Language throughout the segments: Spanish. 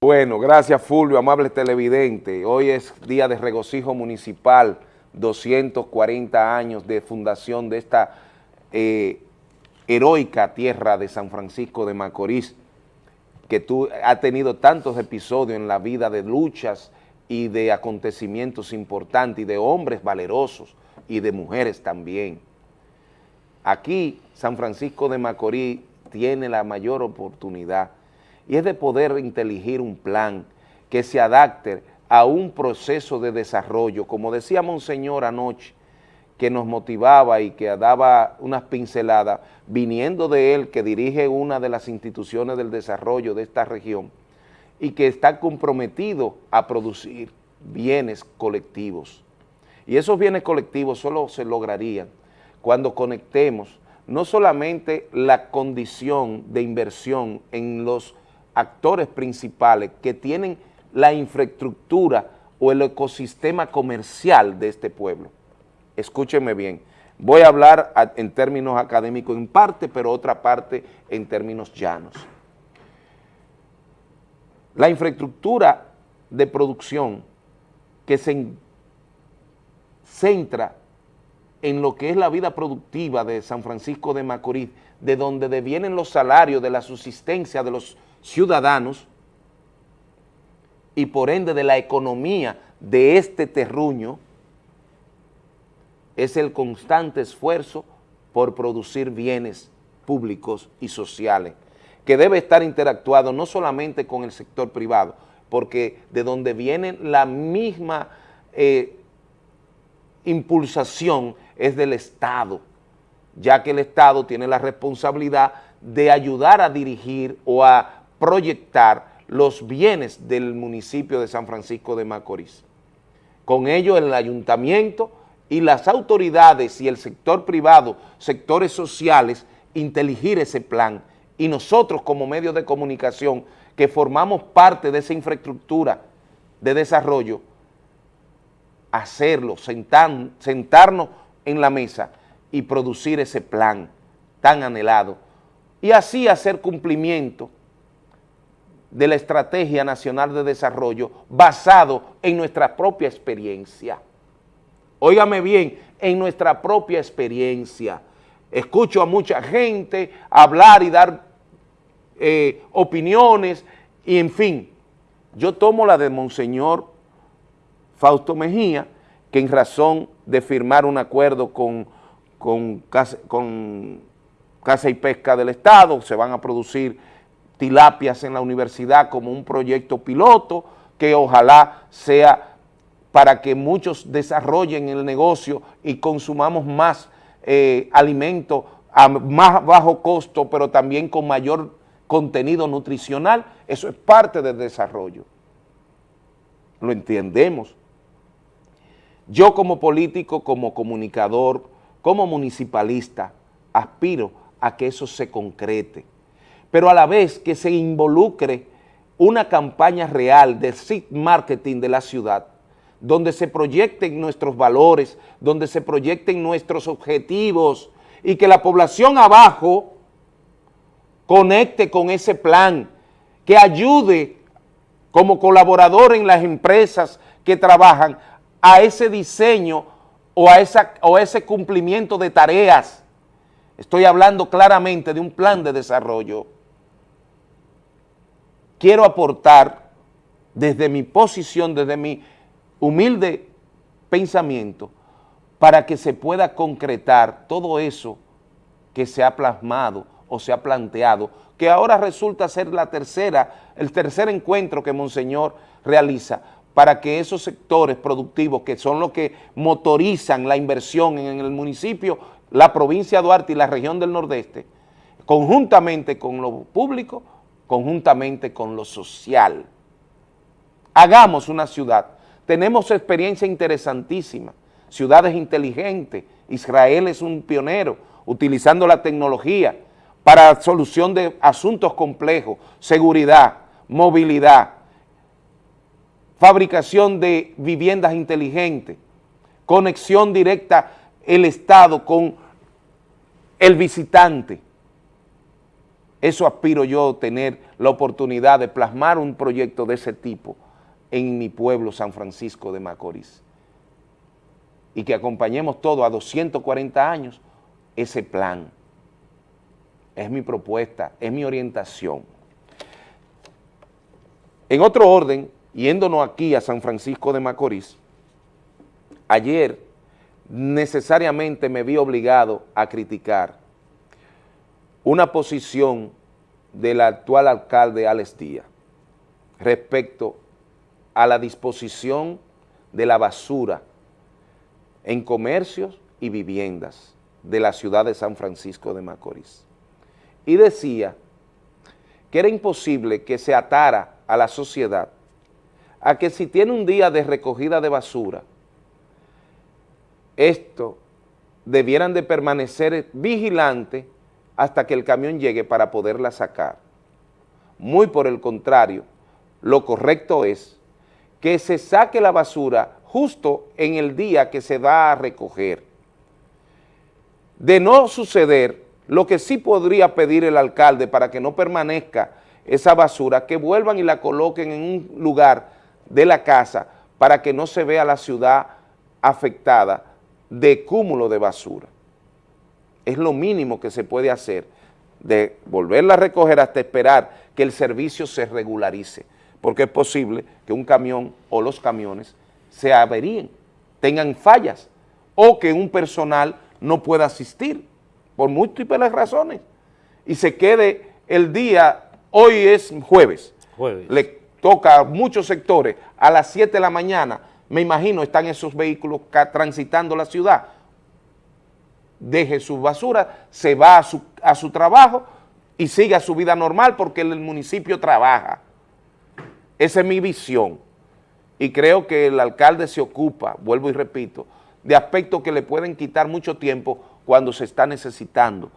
Bueno, gracias Fulvio, amable televidente. Hoy es día de regocijo municipal, 240 años de fundación de esta eh, heroica tierra de San Francisco de Macorís, que tú, ha tenido tantos episodios en la vida de luchas y de acontecimientos importantes y de hombres valerosos y de mujeres también. Aquí San Francisco de Macorís tiene la mayor oportunidad y es de poder inteligir un plan que se adapte a un proceso de desarrollo, como decía Monseñor anoche, que nos motivaba y que daba unas pinceladas, viniendo de él, que dirige una de las instituciones del desarrollo de esta región, y que está comprometido a producir bienes colectivos. Y esos bienes colectivos solo se lograrían cuando conectemos no solamente la condición de inversión en los actores principales que tienen la infraestructura o el ecosistema comercial de este pueblo. Escúchenme bien, voy a hablar en términos académicos en parte, pero otra parte en términos llanos. La infraestructura de producción que se centra en lo que es la vida productiva de San Francisco de Macorís, de donde devienen los salarios de la subsistencia de los ciudadanos y por ende de la economía de este terruño es el constante esfuerzo por producir bienes públicos y sociales, que debe estar interactuado no solamente con el sector privado, porque de donde viene la misma eh, impulsación es del Estado, ya que el Estado tiene la responsabilidad de ayudar a dirigir o a proyectar los bienes del municipio de San Francisco de Macorís. Con ello el ayuntamiento y las autoridades y el sector privado, sectores sociales, inteligir ese plan y nosotros como medios de comunicación que formamos parte de esa infraestructura de desarrollo, hacerlo, sentarnos en la mesa y producir ese plan tan anhelado y así hacer cumplimiento de la Estrategia Nacional de Desarrollo basado en nuestra propia experiencia. Óigame bien, en nuestra propia experiencia. Escucho a mucha gente hablar y dar eh, opiniones y en fin, yo tomo la de Monseñor Fausto Mejía, que en razón de firmar un acuerdo con, con, con Casa y Pesca del Estado, se van a producir tilapias en la universidad como un proyecto piloto que ojalá sea para que muchos desarrollen el negocio y consumamos más eh, alimento a más bajo costo, pero también con mayor contenido nutricional. Eso es parte del desarrollo. Lo entendemos. Yo como político, como comunicador, como municipalista, aspiro a que eso se concrete pero a la vez que se involucre una campaña real de seed marketing de la ciudad, donde se proyecten nuestros valores, donde se proyecten nuestros objetivos y que la población abajo conecte con ese plan, que ayude como colaborador en las empresas que trabajan a ese diseño o a, ese cumplimiento de tareas. Estoy hablando claramente de un plan de desarrollo quiero aportar desde mi posición, desde mi humilde pensamiento, para que se pueda concretar todo eso que se ha plasmado o se ha planteado, que ahora resulta ser la tercera, el tercer encuentro que Monseñor realiza para que esos sectores productivos que son los que motorizan la inversión en el municipio, la provincia de Duarte y la región del Nordeste, conjuntamente con lo público, conjuntamente con lo social. Hagamos una ciudad. Tenemos experiencia interesantísima, ciudades inteligentes. Israel es un pionero utilizando la tecnología para solución de asuntos complejos, seguridad, movilidad, fabricación de viviendas inteligentes, conexión directa el Estado con el visitante Eso aspiro yo, tener la oportunidad de plasmar un proyecto de ese tipo en mi pueblo, San Francisco de Macorís. Y que acompañemos todo a 240 años ese plan. Es mi propuesta, es mi orientación. En otro orden, yéndonos aquí a San Francisco de Macorís, ayer necesariamente me vi obligado a criticar una posición del actual alcalde Alex Díaz respecto a la disposición de la basura en comercios y viviendas de la ciudad de San Francisco de Macorís. Y decía que era imposible que se atara a la sociedad a que si tiene un día de recogida de basura, esto debieran de permanecer vigilantes hasta que el camión llegue para poderla sacar. Muy por el contrario, lo correcto es que se saque la basura justo en el día que se va a recoger. De no suceder, lo que sí podría pedir el alcalde para que no permanezca esa basura, que vuelvan y la coloquen en un lugar de la casa para que no se vea la ciudad afectada de cúmulo de basura. Es lo mínimo que se puede hacer, de volverla a recoger hasta esperar que el servicio se regularice, porque es posible que un camión o los camiones se averíen, tengan fallas, o que un personal no pueda asistir, por múltiples razones, y se quede el día, hoy es jueves, jueves. le toca a muchos sectores. A las 7 de la mañana, me imagino están esos vehículos transitando la ciudad, deje su basura, se va a su, a su trabajo y sigue su vida normal porque el municipio trabaja. Esa es mi visión y creo que el alcalde se ocupa, vuelvo y repito, de aspectos que le pueden quitar mucho tiempo cuando se está necesitando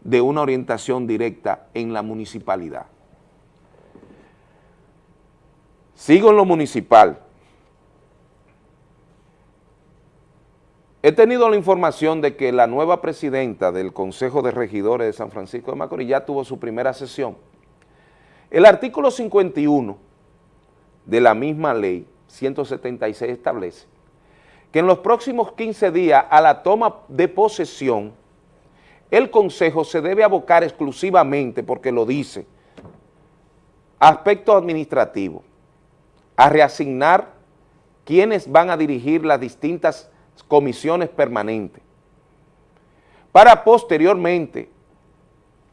de una orientación directa en la municipalidad. Sigo en lo municipal. He tenido la información de que la nueva presidenta del Consejo de Regidores de San Francisco de Macorís ya tuvo su primera sesión. El artículo 51 de la misma ley 176 establece que en los próximos 15 días a la toma de posesión, el Consejo se debe abocar exclusivamente, porque lo dice, aspecto administrativo, a reasignar quienes van a dirigir las distintas comisiones permanentes, para posteriormente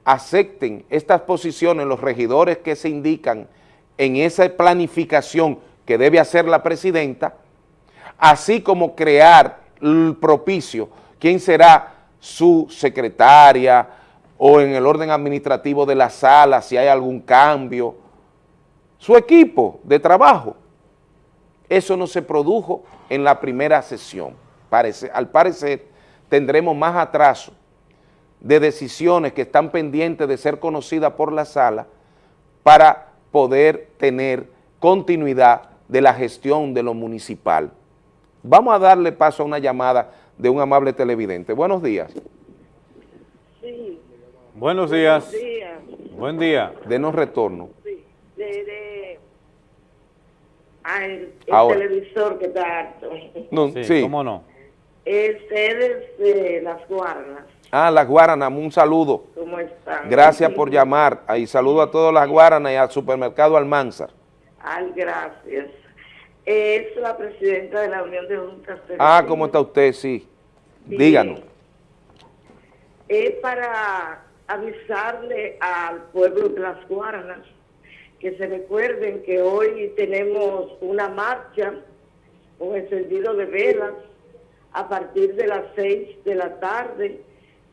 acepten estas posiciones los regidores que se indican en esa planificación que debe hacer la presidenta, así como crear el propicio, quién será su secretaria o en el orden administrativo de la sala, si hay algún cambio, su equipo de trabajo. Eso no se produjo en la primera sesión al parecer tendremos más atraso de decisiones que están pendientes de ser conocidas por la sala para poder tener continuidad de la gestión de lo municipal. Vamos a darle paso a una llamada de un amable televidente. Buenos días. Sí. Buenos días. Buenos días. Buen día. Denos retorno. Sí. De, el, televisor que está harto. No, sí, ¿cómo no? Ustedes de Las Guaranas. Ah, Las Guaranas, un saludo. ¿Cómo están? Gracias por llamar. Ahí saludo a todas Las Guaranas y al supermercado Almanzar. Ay, gracias. Es la presidenta de la Unión de Juntas. Ah, ¿cómo está usted? Sí. Díganos. Es para avisarle al pueblo de Las Guaranas que se recuerden que hoy tenemos una marcha con encendido de velas a partir de las 6 de la tarde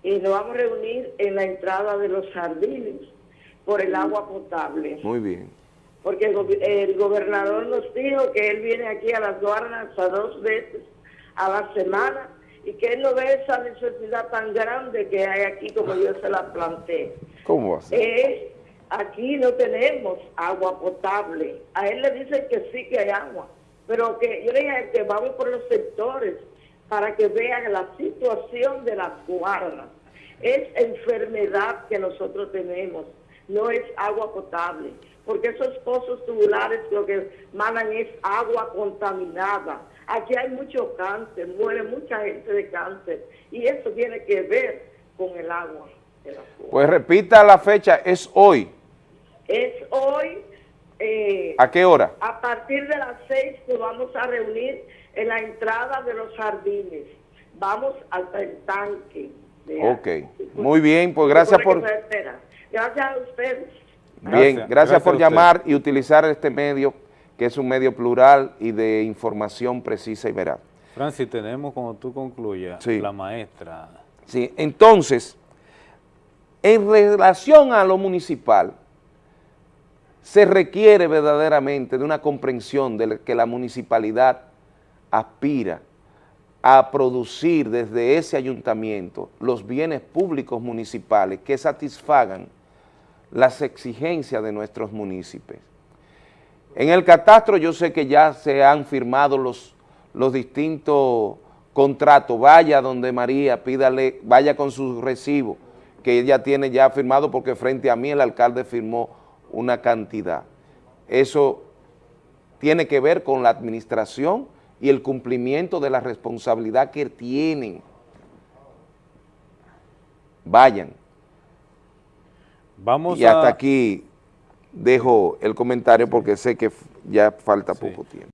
y nos vamos a reunir en la entrada de los jardines por el agua potable. Muy bien. Porque el, gobernador nos dijo que él viene aquí a las Guarnas a dos veces a la semana y que él no ve esa necesidad tan grande que hay aquí como yo se la planteé. ¿Cómo así? Eh, aquí no tenemos agua potable. A él le dicen que sí que hay agua, pero que yo le dije que vamos por los sectores para que vean la situación de las guardas. Es enfermedad que nosotros tenemos. no es agua potable, porque esos pozos tubulares lo que mandan es agua contaminada. Aquí hay mucho cáncer, muere mucha gente de cáncer, y eso tiene que ver con el agua. de las cuevas. Pues repita la fecha, es hoy. Es hoy, eh, ¿A qué hora? a partir de las seis nos vamos a reunir en la entrada de los jardines. Vamos hasta el tanque. Ok, muy bien, pues gracias por... Gracias a ustedes. Bien, Gracias, gracias, gracias por llamar y utilizar este medio, que es un medio plural y de información precisa y veraz. Francis, tenemos cuando tú concluyas, Sí. la maestra. Sí, entonces, en relación a lo municipal, se requiere verdaderamente de una comprensión de que la municipalidad aspira a producir desde ese ayuntamiento los bienes públicos municipales que satisfagan las exigencias de nuestros municipios. En el catastro yo sé que ya se han firmado los, los distintos contratos, vaya donde María, pídale, vaya con su recibo, que ella tiene ya firmado porque frente a mí el alcalde firmó una cantidad. Eso tiene que ver con la administración y el cumplimiento de la responsabilidad que tienen. Vayan. Vamos Y a... hasta aquí dejo el comentario porque sé que ya falta poco tiempo.